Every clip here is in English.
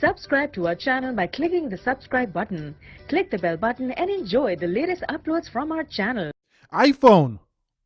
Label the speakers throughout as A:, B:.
A: Subscribe to our channel by clicking the subscribe button. Click the bell button and enjoy the latest uploads from our channel.
B: iPhone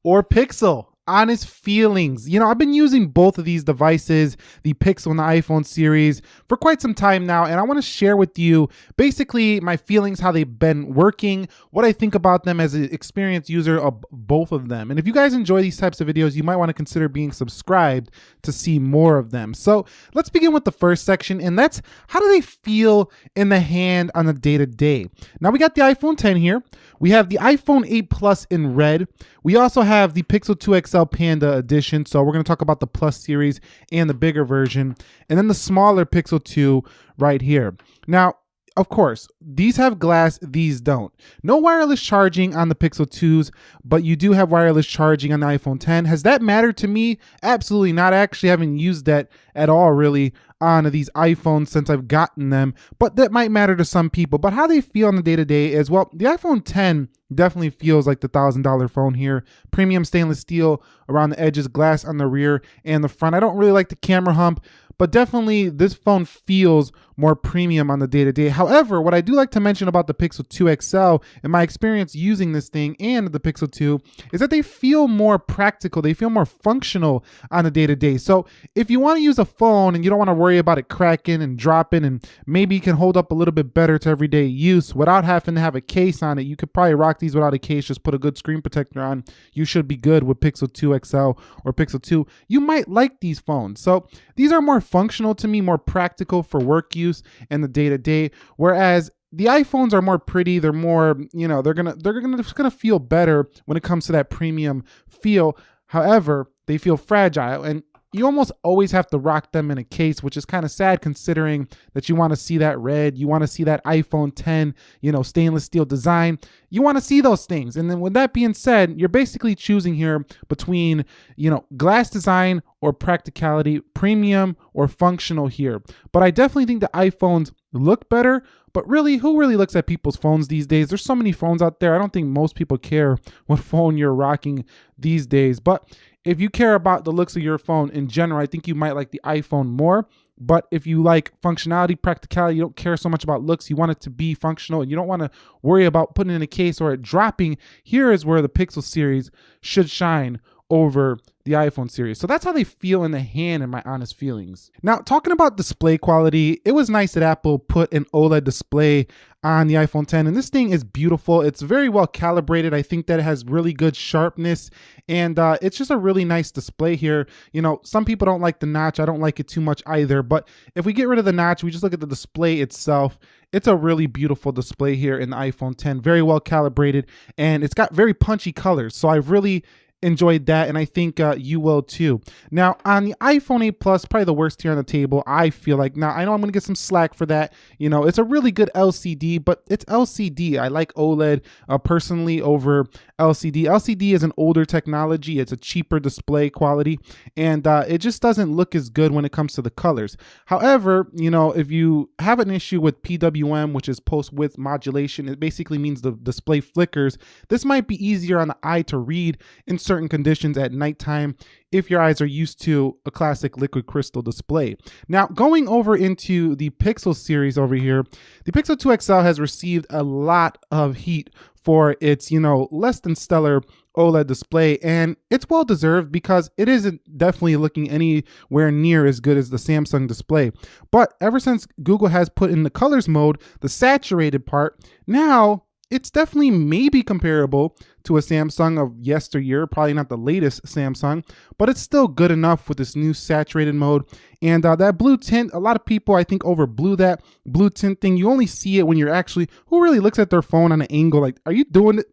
B: or Pixel? Honest feelings. You know, I've been using both of these devices, the Pixel and the iPhone series, for quite some time now, and I want to share with you basically my feelings, how they've been working, what I think about them as an experienced user of both of them. And if you guys enjoy these types of videos, you might want to consider being subscribed to see more of them. So let's begin with the first section, and that's how do they feel in the hand on the day to day? Now we got the iPhone 10 here. We have the iPhone 8 Plus in red. We also have the Pixel 2 XL Panda edition. So we're going to talk about the Plus series and the bigger version. And then the smaller Pixel 2 right here. Now, of course, these have glass, these don't. No wireless charging on the Pixel 2s, but you do have wireless charging on the iPhone 10. Has that mattered to me? Absolutely not. I actually haven't used that at all really on these iPhones since I've gotten them, but that might matter to some people. But how they feel on the day to day is well, the iPhone 10 definitely feels like the thousand dollar phone here. Premium stainless steel around the edges, glass on the rear and the front. I don't really like the camera hump, but definitely this phone feels more premium on the day to day. However, what I do like to mention about the Pixel 2 XL and my experience using this thing and the Pixel 2 is that they feel more practical. They feel more functional on the day to day. So if you want to use a phone and you don't want to worry about it cracking and dropping and maybe can hold up a little bit better to everyday use without having to have a case on it, you could probably rock these without a case. Just put a good screen protector on. You should be good with Pixel 2 XL or Pixel 2. You might like these phones. So these are more functional to me, more practical for work use and the day to day. Whereas the iPhones are more pretty. They're more, you know, they're gonna they're gonna just gonna feel better when it comes to that premium feel. However, they feel fragile, and you almost always have to rock them in a case, which is kind of sad considering that you want to see that red, you want to see that iPhone 10, you know, stainless steel design. You want to see those things. And then with that being said, you're basically choosing here between, you know, glass design or practicality, premium or functional here. But I definitely think the iPhones look better, but really, who really looks at people's phones these days? There's so many phones out there. I don't think most people care what phone you're rocking these days. But if you care about the looks of your phone in general, I think you might like the iPhone more. But if you like functionality, practicality, you don't care so much about looks, you want it to be functional, and you don't want to worry about putting in a case or it dropping, here is where the Pixel series should shine over the iPhone series. So that's how they feel in the hand, in my honest feelings. Now, talking about display quality, it was nice that Apple put an OLED display on the iPhone 10, and this thing is beautiful. It's very well calibrated. I think that it has really good sharpness, and uh, it's just a really nice display here. You know, some people don't like the notch. I don't like it too much either, but if we get rid of the notch, we just look at the display itself. It's a really beautiful display here in the iPhone 10, very well calibrated, and it's got very punchy colors. So I really enjoyed that, and I think uh, you will too. Now, on the iPhone 8 Plus, probably the worst here on the table, I feel like. Now, I know I'm to get some slack for that. You know, it's a really good LCD, but it's LCD. I like OLED uh, personally over LCD. LCD is an older technology, it's a cheaper display quality, and uh, it just doesn't look as good when it comes to the colors. However, you know, if you have an issue with PWM, which is pulse width modulation, it basically means the display flickers. This might be easier on the eye to read in certain conditions at nighttime if your eyes are used to a classic liquid crystal display. Now, going over into the Pixel series over here, the Pixel 2 XL has received a lot of heat for its, you know, less than stellar OLED display, and it's well deserved because it isn't definitely looking anywhere near as good as the Samsung display. But ever since Google has put in the colors mode, the saturated part, now it's definitely maybe comparable to a Samsung of yesteryear, probably not the latest Samsung, but it's still good enough with this new saturated mode. And uh, that blue tint, a lot of people I think over blew that blue tint thing. You only see it when you're actually, who really looks at their phone on an angle? Like, are you doing it?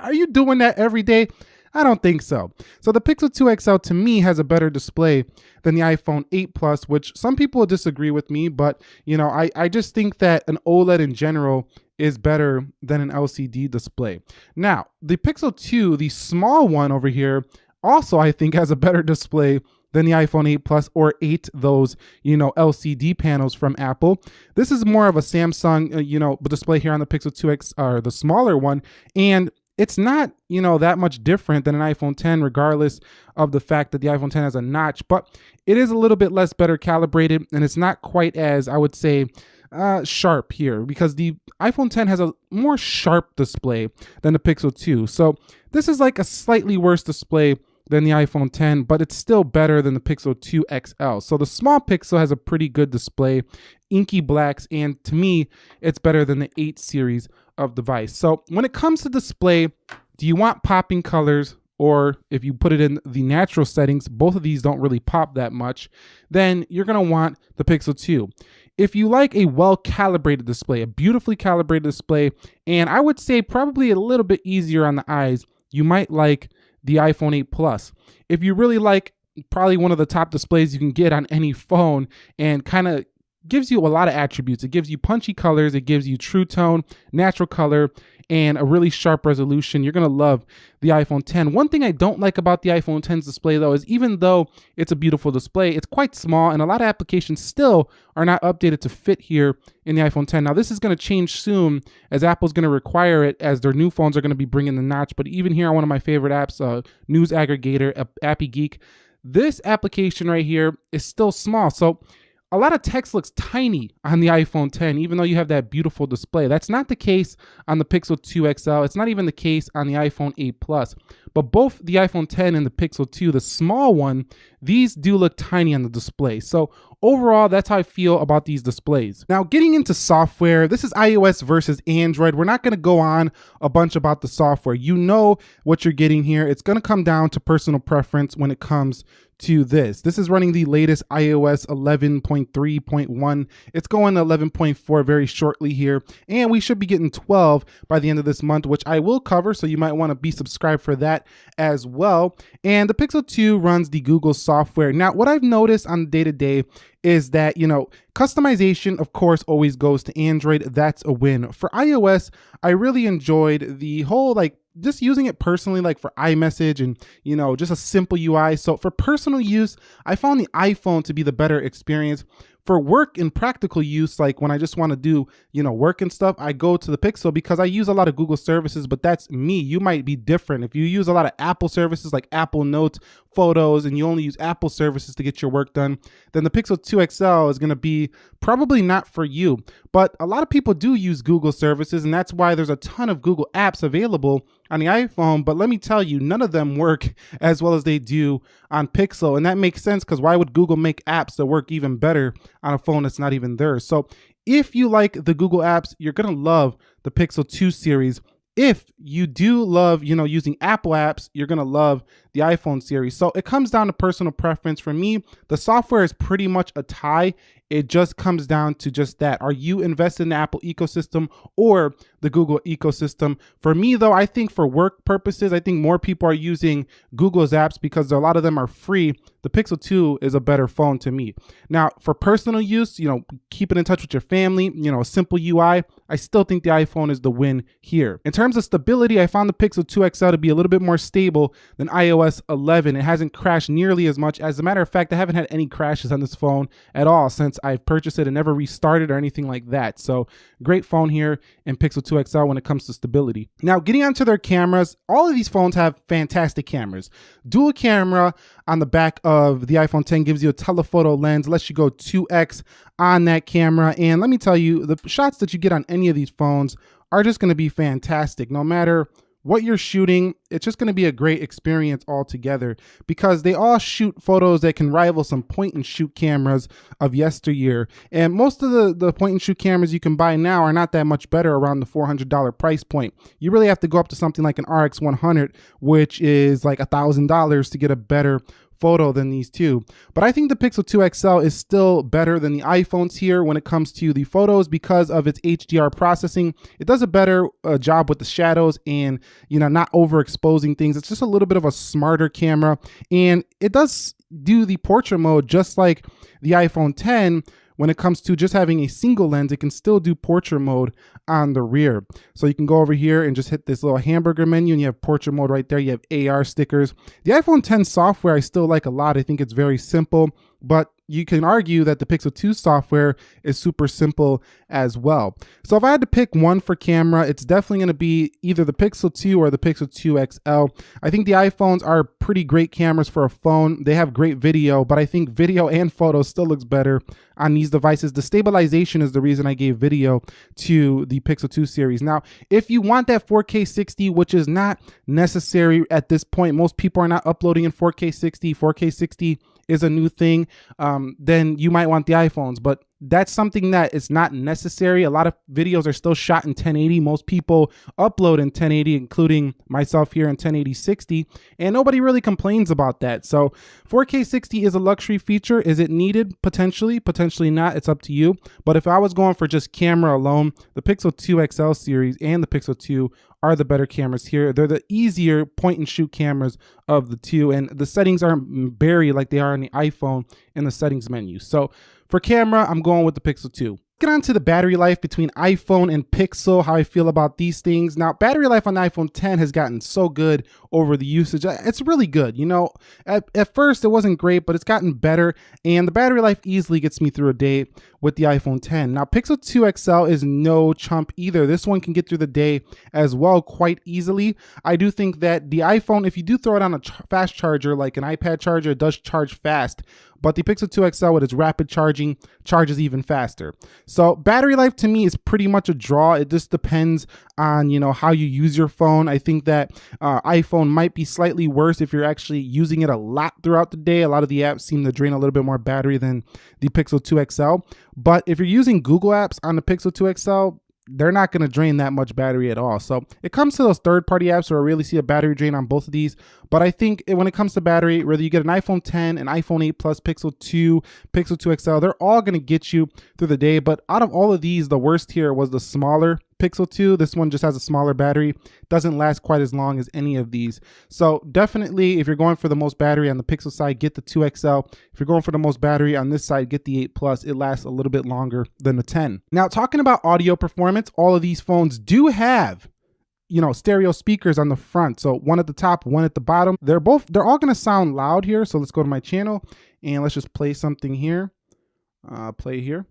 B: Are you doing that every day? I don't think so. So the Pixel 2 XL to me has a better display than the iPhone 8 Plus, which some people disagree with me, but you know, I, I just think that an OLED in general is better than an LCD display. Now, the Pixel 2, the small one over here, also I think has a better display than the iPhone 8 Plus or 8 those, you know, LCD panels from Apple. This is more of a Samsung, uh, you know, display here on the Pixel 2X or the smaller one and it's not, you know, that much different than an iPhone 10, regardless of the fact that the iPhone 10 has a notch, but it is a little bit less better calibrated and it's not quite as, I would say, uh, sharp here because the iPhone 10 has a more sharp display than the Pixel 2. So this is like a slightly worse display than the iPhone 10, but it's still better than the Pixel 2 XL. So the small Pixel has a pretty good display, inky blacks, and to me, it's better than the 8 series of device. So when it comes to display, do you want popping colors or if you put it in the natural settings, both of these don't really pop that much, then you're gonna want the Pixel 2. If you like a well calibrated display, a beautifully calibrated display, and I would say probably a little bit easier on the eyes, you might like the iPhone 8 Plus. If you really like probably one of the top displays you can get on any phone and kind of gives you a lot of attributes. It gives you punchy colors, it gives you true tone, natural color, and a really sharp resolution. You're going to love the iPhone 10. One thing I don't like about the iPhone 10's display though is even though it's a beautiful display, it's quite small and a lot of applications still are not updated to fit here in the iPhone 10. Now this is going to change soon as Apple's going to require it as their new phones are going to be bringing the notch. But even here on one of my favorite apps, uh, news aggregator, Appy Geek, this application right here is still small. So a lot of text looks tiny on the iPhone 10, even though you have that beautiful display. That's not the case on the Pixel 2 XL. It's not even the case on the iPhone 8 Plus. But both the iPhone 10 and the Pixel 2, the small one, these do look tiny on the display. So overall, that's how I feel about these displays. Now, getting into software, this is iOS versus Android. We're not going to go on a bunch about the software. You know what you're getting here. It's going to come down to personal preference when it comes to this. This is running the latest iOS 11.3.1. It's going to 11.4 very shortly here, and we should be getting 12 by the end of this month, which I will cover, so you might want to be subscribed for that as well. And the Pixel 2 runs the Google software. Now, what I've noticed on day-to-day is that, you know, customization, of course, always goes to Android. That's a win. For iOS, I really enjoyed the whole like just using it personally, like for iMessage and, you know, just a simple UI. So for personal use, I found the iPhone to be the better experience for work and practical use, like when I just want to do, you know, work and stuff, I go to the Pixel because I use a lot of Google services, but that's me. You might be different. If you use a lot of Apple services like Apple Notes, Photos, and you only use Apple services to get your work done, then the Pixel 2 XL is going to be probably not for you. But a lot of people do use Google services, and that's why there's a ton of Google apps available on the iPhone. But let me tell you, none of them work as well as they do on Pixel. And that makes sense because why would Google make apps that work even better on a phone that's not even theirs? So if you like the Google apps, you're going to love the Pixel 2 series if you do love, you know, using Apple apps, you're going to love the iPhone series. So it comes down to personal preference. For me, the software is pretty much a tie. It just comes down to just that. Are you invested in the Apple ecosystem or the Google ecosystem? For me, though, I think for work purposes, I think more people are using Google's apps because a lot of them are free. The Pixel 2 is a better phone to me. Now, for personal use, you know, keeping in touch with your family, you know, a simple UI, I still think the iPhone is the win here. In terms of stability, I found the Pixel 2 XL to be a little bit more stable than iOS 11. It hasn't crashed nearly as much. As a matter of fact, I haven't had any crashes on this phone at all since I've purchased it and never restarted or anything like that. So great phone here in Pixel 2 XL when it comes to stability. Now getting onto their cameras, all of these phones have fantastic cameras. Dual camera on the back of the iPhone 10 gives you a telephoto lens, lets you go 2x on that camera. And let me tell you, the shots that you get on any of these phones are just gonna be fantastic. No matter what you're shooting, it's just going to be a great experience altogether because they all shoot photos that can rival some point and shoot cameras of yesteryear. And most of the, the point and shoot cameras you can buy now are not that much better around the $400 price point. You really have to go up to something like an RX 100, which is like a $1,000 to get a better photo than these two. But I think the Pixel 2 XL is still better than the iPhones here when it comes to the photos because of its HDR processing. It does a better uh, job with the shadows and, you know, not overexposing things. It's just a little bit of a smarter camera and it does do the portrait mode just like the iPhone 10 when it comes to just having a single lens, it can still do portrait mode on the rear. So you can go over here and just hit this little hamburger menu and you have portrait mode right there. You have AR stickers. The iPhone 10 software I still like a lot. I think it's very simple. But you can argue that the Pixel 2 software is super simple as well. So if I had to pick one for camera, it's definitely going to be either the Pixel 2 or the Pixel 2 XL. I think the iPhones are pretty great cameras for a phone. They have great video, but I think video and photos still looks better on these devices. The stabilization is the reason I gave video to the Pixel 2 series. Now, if you want that 4K 60, which is not necessary at this point, most people are not uploading in 4K 60. 4K 60 is a new thing, um, then you might want the iPhones. But that's something that is not necessary. A lot of videos are still shot in 1080. Most people upload in 1080, including myself here in 1080 60, and nobody really complains about that. So 4K 60 is a luxury feature. Is it needed? Potentially, potentially not. It's up to you. But if I was going for just camera alone, the Pixel 2 XL series and the Pixel 2 are the better cameras here. They're the easier point and shoot cameras of the two, and the settings aren't buried like they are on the iPhone in the settings menu. So for camera, I'm going with the Pixel 2 get on to the battery life between iPhone and Pixel, how I feel about these things. Now, battery life on the iPhone 10 has gotten so good over the usage. It's really good. You know, at, at first it wasn't great, but it's gotten better. And the battery life easily gets me through a day with the iPhone 10. Now, Pixel 2 XL is no chump either. This one can get through the day as well quite easily. I do think that the iPhone, if you do throw it on a ch fast charger, like an iPad charger, it does charge fast but the Pixel 2 XL with its rapid charging charges even faster. So battery life to me is pretty much a draw. It just depends on, you know, how you use your phone. I think that uh, iPhone might be slightly worse if you're actually using it a lot throughout the day. A lot of the apps seem to drain a little bit more battery than the Pixel 2 XL. But if you're using Google apps on the Pixel 2 XL, they're not going to drain that much battery at all. So it comes to those third party apps where I really see a battery drain on both of these. But I think when it comes to battery, whether you get an iPhone 10, an iPhone 8 Plus, Pixel 2, Pixel 2 XL, they're all going to get you through the day. But out of all of these, the worst here was the smaller Pixel 2. This one just has a smaller battery, doesn't last quite as long as any of these. So definitely, if you're going for the most battery on the Pixel side, get the 2XL. If you're going for the most battery on this side, get the 8 Plus. It lasts a little bit longer than the 10. Now, talking about audio performance, all of these phones do have you know stereo speakers on the front so one at the top one at the bottom they're both they're all going to sound loud here so let's go to my channel and let's just play something here uh play here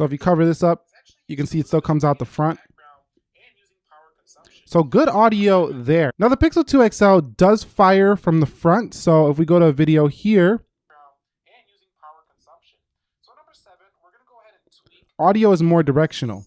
B: So if you cover this up, you can see it still comes out the front. So good audio there. Now the Pixel 2 XL does fire from the front. So if we go to a video here, audio is more directional.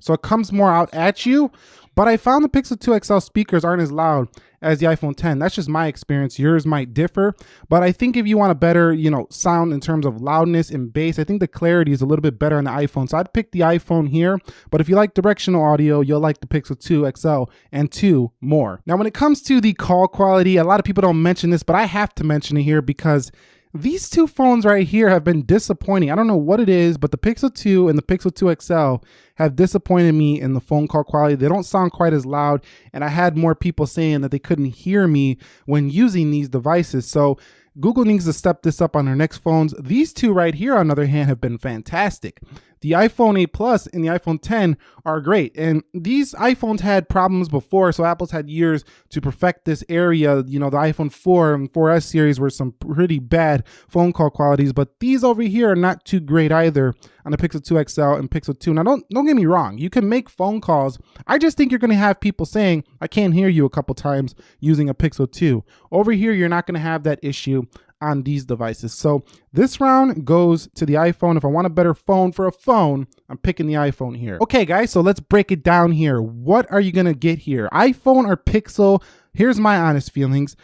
B: So it comes more out at you, but I found the Pixel 2 XL speakers aren't as loud as the iPhone 10. That's just my experience. Yours might differ, but I think if you want a better, you know, sound in terms of loudness and bass, I think the clarity is a little bit better on the iPhone. So I'd pick the iPhone here, but if you like directional audio, you'll like the Pixel 2 XL and 2 more. Now, when it comes to the call quality, a lot of people don't mention this, but I have to mention it here because these two phones right here have been disappointing. I don't know what it is, but the Pixel 2 and the Pixel 2 XL have disappointed me in the phone call quality. They don't sound quite as loud, and I had more people saying that they couldn't hear me when using these devices. So Google needs to step this up on their next phones. These two right here, on the other hand, have been fantastic. The iPhone 8 Plus and the iPhone 10 are great. And these iPhones had problems before, so Apple's had years to perfect this area. You know, the iPhone 4 and 4S series were some pretty bad phone call qualities, but these over here are not too great either on the Pixel 2 XL and Pixel 2. Now, don't don't get me wrong. You can make phone calls. I just think you're going to have people saying, I can't hear you a couple times using a Pixel 2. Over here, you're not going to have that issue on these devices. So this round goes to the iPhone. If I want a better phone for a phone, I'm picking the iPhone here. Okay, guys, so let's break it down here. What are you gonna get here? iPhone or Pixel? Here's my honest feelings.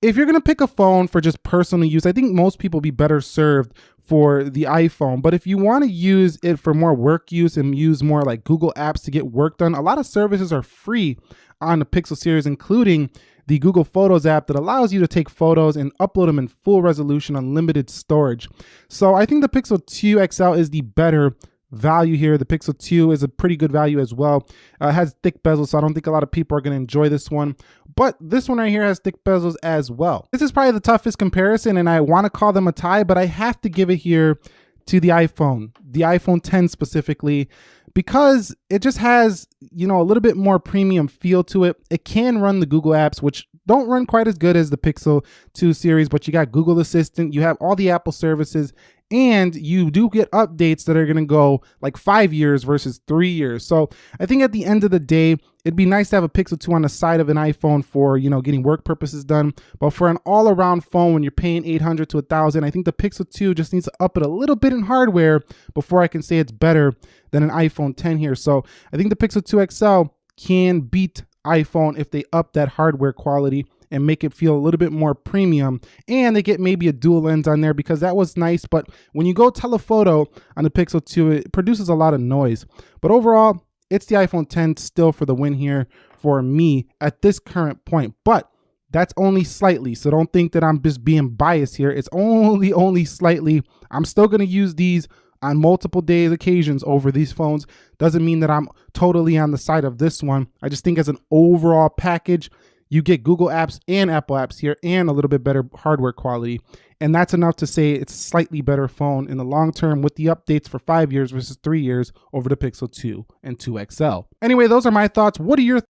B: If you're gonna pick a phone for just personal use, I think most people be better served for the iPhone. But if you want to use it for more work use and use more like Google apps to get work done, a lot of services are free on the Pixel series, including the Google Photos app that allows you to take photos and upload them in full resolution on unlimited storage. So I think the Pixel 2 XL is the better value here. The Pixel 2 is a pretty good value as well. Uh, it has thick bezels, so I don't think a lot of people are going to enjoy this one. But this one right here has thick bezels as well. This is probably the toughest comparison, and I want to call them a tie, but I have to give it here to the iPhone, the iPhone 10 specifically because it just has, you know, a little bit more premium feel to it. It can run the Google apps, which don't run quite as good as the Pixel 2 series, but you got Google Assistant, you have all the Apple services, and you do get updates that are going to go like five years versus three years. So I think at the end of the day, it'd be nice to have a Pixel 2 on the side of an iPhone for, you know, getting work purposes done. But for an all around phone, when you're paying 800 to 1000, I think the Pixel 2 just needs to up it a little bit in hardware before I can say it's better than an iPhone 10 here. So I think the Pixel 2 XL can beat iPhone if they up that hardware quality and make it feel a little bit more premium. And they get maybe a dual lens on there because that was nice. But when you go telephoto on the Pixel 2, it produces a lot of noise. But overall, it's the iPhone 10 still for the win here for me at this current point. But that's only slightly. So don't think that I'm just being biased here. It's only, only slightly. I'm still going to use these on multiple days occasions over these phones doesn't mean that I'm totally on the side of this one. I just think as an overall package, you get Google apps and Apple apps here and a little bit better hardware quality. And that's enough to say it's a slightly better phone in the long term with the updates for five years versus three years over the Pixel 2 and 2 XL. Anyway, those are my thoughts. What are your